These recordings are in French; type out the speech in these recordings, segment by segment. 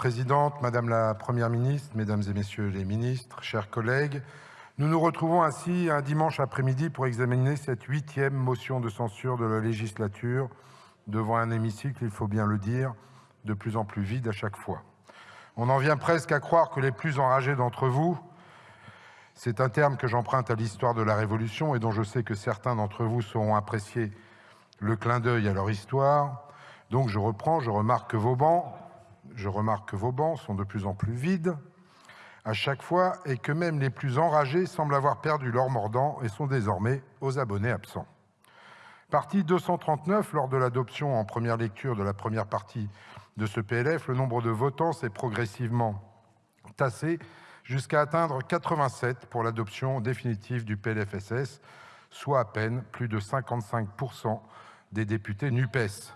Présidente, Madame la Première ministre, Mesdames et Messieurs les ministres, chers collègues, nous nous retrouvons ainsi un dimanche après-midi pour examiner cette huitième motion de censure de la législature devant un hémicycle, il faut bien le dire, de plus en plus vide à chaque fois. On en vient presque à croire que les plus enragés d'entre vous, c'est un terme que j'emprunte à l'histoire de la Révolution et dont je sais que certains d'entre vous sauront apprécier le clin d'œil à leur histoire. Donc je reprends, je remarque que vos bancs, je remarque que vos bancs sont de plus en plus vides à chaque fois et que même les plus enragés semblent avoir perdu leur mordant et sont désormais aux abonnés absents. Partie 239, lors de l'adoption en première lecture de la première partie de ce PLF, le nombre de votants s'est progressivement tassé jusqu'à atteindre 87 pour l'adoption définitive du PLFSS, soit à peine plus de 55% des députés NUPES.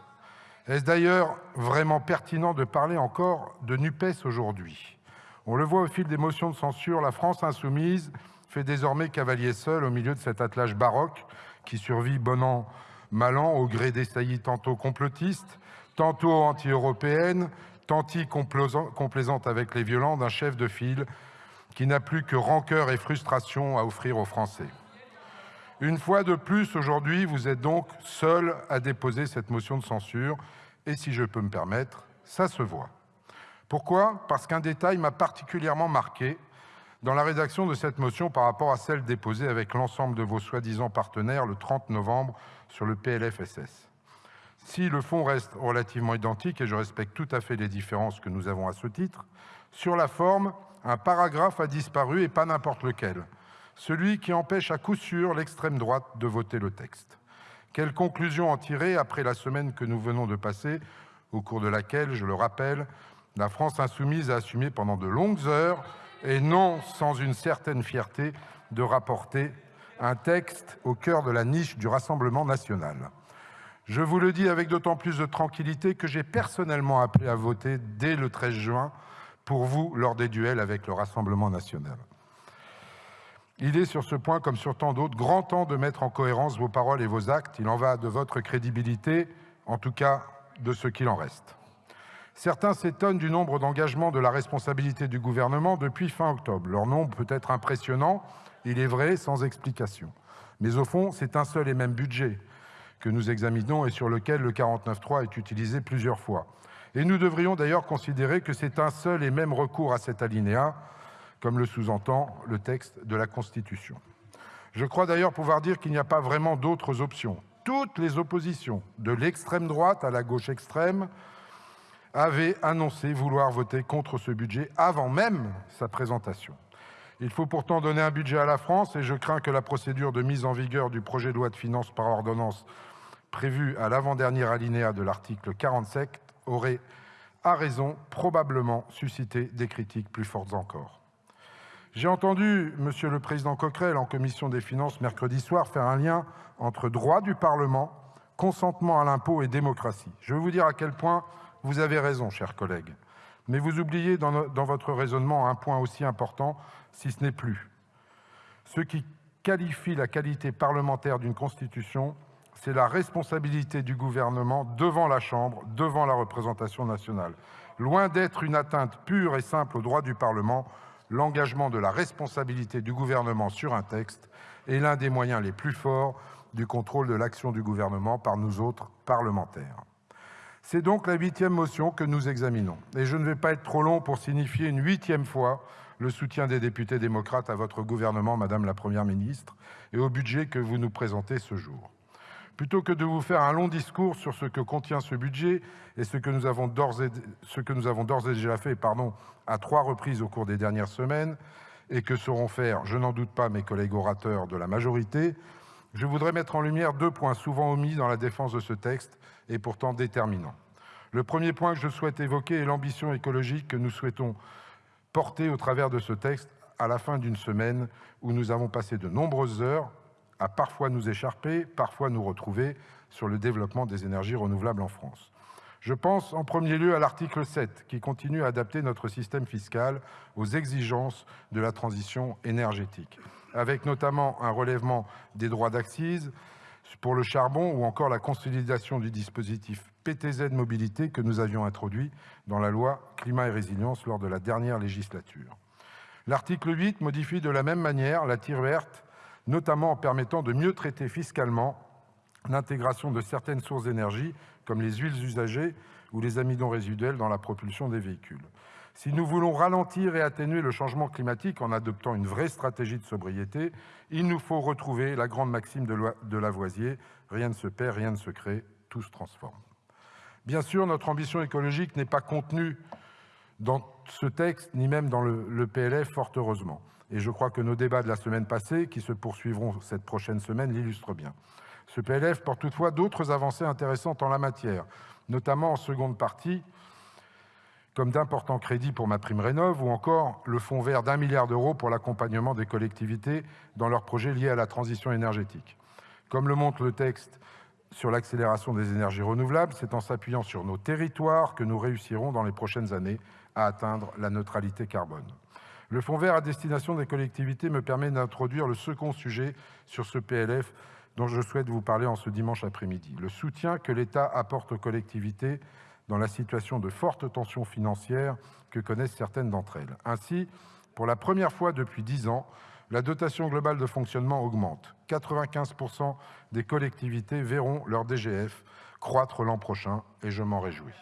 Est-ce d'ailleurs vraiment pertinent de parler encore de NUPES aujourd'hui? On le voit au fil des motions de censure, la France insoumise fait désormais cavalier seul au milieu de cet attelage baroque qui survit bon an, mal an au gré des saillies tantôt complotistes, tantôt anti-européennes, tantôt complaisantes avec les violents d'un chef de file qui n'a plus que rancœur et frustration à offrir aux Français. Une fois de plus, aujourd'hui, vous êtes donc seul à déposer cette motion de censure, et si je peux me permettre, ça se voit. Pourquoi? Parce qu'un détail m'a particulièrement marqué dans la rédaction de cette motion par rapport à celle déposée avec l'ensemble de vos soi-disant partenaires le 30 novembre sur le PLFSS. Si le fond reste relativement identique, et je respecte tout à fait les différences que nous avons à ce titre, sur la forme, un paragraphe a disparu et pas n'importe lequel, celui qui empêche à coup sûr l'extrême droite de voter le texte. Quelle conclusion en tirer après la semaine que nous venons de passer, au cours de laquelle, je le rappelle, la France insoumise a assumé pendant de longues heures, et non sans une certaine fierté, de rapporter un texte au cœur de la niche du Rassemblement national. Je vous le dis avec d'autant plus de tranquillité que j'ai personnellement appelé à voter dès le 13 juin pour vous lors des duels avec le Rassemblement national. Il est sur ce point, comme sur tant d'autres, grand temps de mettre en cohérence vos paroles et vos actes. Il en va de votre crédibilité, en tout cas de ce qu'il en reste. Certains s'étonnent du nombre d'engagements de la responsabilité du gouvernement depuis fin octobre. Leur nombre peut être impressionnant, il est vrai, sans explication. Mais au fond, c'est un seul et même budget que nous examinons et sur lequel le 49.3 est utilisé plusieurs fois. Et nous devrions d'ailleurs considérer que c'est un seul et même recours à cet alinéa, comme le sous-entend le texte de la Constitution. Je crois d'ailleurs pouvoir dire qu'il n'y a pas vraiment d'autres options. Toutes les oppositions, de l'extrême droite à la gauche extrême, avaient annoncé vouloir voter contre ce budget avant même sa présentation. Il faut pourtant donner un budget à la France et je crains que la procédure de mise en vigueur du projet de loi de finances par ordonnance prévue à l'avant-dernier alinéa de l'article 47 aurait, à raison, probablement suscité des critiques plus fortes encore. J'ai entendu Monsieur le Président Coquerel en commission des finances mercredi soir faire un lien entre droit du Parlement, consentement à l'impôt et démocratie. Je veux vous dire à quel point vous avez raison, chers collègues. Mais vous oubliez dans, dans votre raisonnement un point aussi important, si ce n'est plus. Ce qui qualifie la qualité parlementaire d'une constitution, c'est la responsabilité du gouvernement devant la Chambre, devant la représentation nationale. Loin d'être une atteinte pure et simple au droit du Parlement, l'engagement de la responsabilité du gouvernement sur un texte est l'un des moyens les plus forts du contrôle de l'action du gouvernement par nous autres parlementaires. C'est donc la huitième motion que nous examinons. Et je ne vais pas être trop long pour signifier une huitième fois le soutien des députés démocrates à votre gouvernement, Madame la Première ministre, et au budget que vous nous présentez ce jour. Plutôt que de vous faire un long discours sur ce que contient ce budget et ce que nous avons d'ores et, et, déjà fait pardon, à trois reprises au cours des dernières semaines, et que sauront faire, je n'en doute pas, mes collègues orateurs de la majorité, je voudrais mettre en lumière deux points souvent omis dans la défense de ce texte et pourtant déterminants. Le premier point que je souhaite évoquer est l'ambition écologique que nous souhaitons porter au travers de ce texte à la fin d'une semaine où nous avons passé de nombreuses heures à parfois nous écharper, parfois nous retrouver sur le développement des énergies renouvelables en France. Je pense en premier lieu à l'article 7 qui continue à adapter notre système fiscal aux exigences de la transition énergétique, avec notamment un relèvement des droits d'accise, pour le charbon ou encore la consolidation du dispositif PTZ Mobilité que nous avions introduit dans la loi Climat et Résilience lors de la dernière législature. L'article 8 modifie de la même manière la tire verte, notamment en permettant de mieux traiter fiscalement l'intégration de certaines sources d'énergie, comme les huiles usagées ou les amidons résiduels dans la propulsion des véhicules. Si nous voulons ralentir et atténuer le changement climatique en adoptant une vraie stratégie de sobriété, il nous faut retrouver la grande maxime de Lavoisier « rien ne se perd, rien ne se crée, tout se transforme ». Bien sûr, notre ambition écologique n'est pas contenue dans ce texte, ni même dans le, PLF, fort heureusement. Et je crois que nos débats de la semaine passée, qui se poursuivront cette prochaine semaine, l'illustrent bien. Ce PLF porte toutefois d'autres avancées intéressantes en la matière, notamment en seconde partie, comme d'importants crédits pour ma prime rénov ou encore le fonds vert d'un milliard d'euros pour l'accompagnement des collectivités dans leurs projets liés à la transition énergétique. Comme le montre le texte sur l'accélération des énergies renouvelables, c'est en s'appuyant sur nos territoires que nous réussirons dans les prochaines années à atteindre la neutralité carbone. Le fonds vert à destination des collectivités me permet d'introduire le second sujet sur ce PLF dont je souhaite vous parler en ce dimanche après-midi. Le soutien que l'État apporte aux collectivités dans la situation de forte tension financière que connaissent certaines d'entre elles. Ainsi, pour la première fois depuis dix ans, la dotation globale de fonctionnement augmente. 95% des collectivités verront leur DGF croître l'an prochain et je m'en réjouis.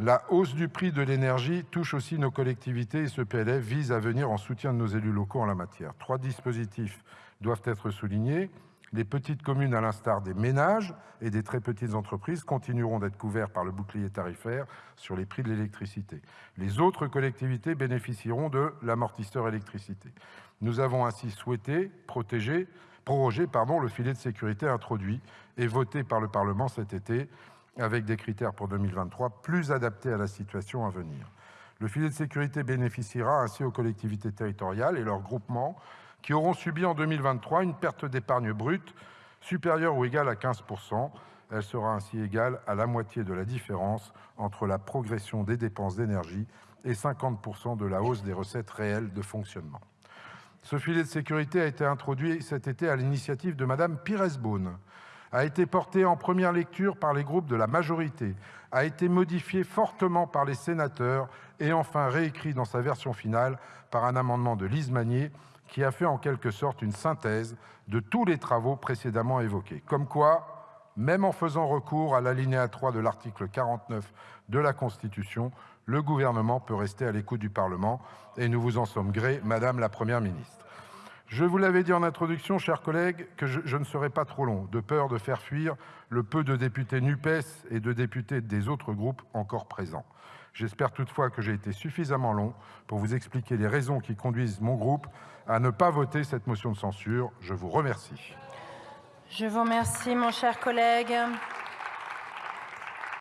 La hausse du prix de l'énergie touche aussi nos collectivités et ce PLF vise à venir en soutien de nos élus locaux en la matière. Trois dispositifs doivent être soulignés. Les petites communes, à l'instar des ménages et des très petites entreprises, continueront d'être couvertes par le bouclier tarifaire sur les prix de l'électricité. Les autres collectivités bénéficieront de l'amortisseur électricité. Nous avons ainsi souhaité protéger, proroger pardon, le filet de sécurité introduit et voté par le Parlement cet été avec des critères pour 2023 plus adaptés à la situation à venir. Le filet de sécurité bénéficiera ainsi aux collectivités territoriales et leurs groupements qui auront subi en 2023 une perte d'épargne brute supérieure ou égale à 15% Elle sera ainsi égale à la moitié de la différence entre la progression des dépenses d'énergie et 50% de la hausse des recettes réelles de fonctionnement. Ce filet de sécurité a été introduit cet été à l'initiative de Madame Pires-Beaune, a été porté en première lecture par les groupes de la majorité, a été modifié fortement par les sénateurs et enfin réécrit dans sa version finale par un amendement de Lise Magnier qui a fait en quelque sorte une synthèse de tous les travaux précédemment évoqués. Comme quoi, même en faisant recours à l'alinéa 3 de l'article 49 de la Constitution, le gouvernement peut rester à l'écoute du Parlement et nous vous en sommes gré, Madame la Première ministre. Je vous l'avais dit en introduction, chers collègues, que je, ne serai pas trop long, de peur de faire fuir le peu de députés NUPES et de députés des autres groupes encore présents. J'espère toutefois que j'ai été suffisamment long pour vous expliquer les raisons qui conduisent mon groupe à ne pas voter cette motion de censure. Je vous remercie. Je vous remercie, mon cher collègue.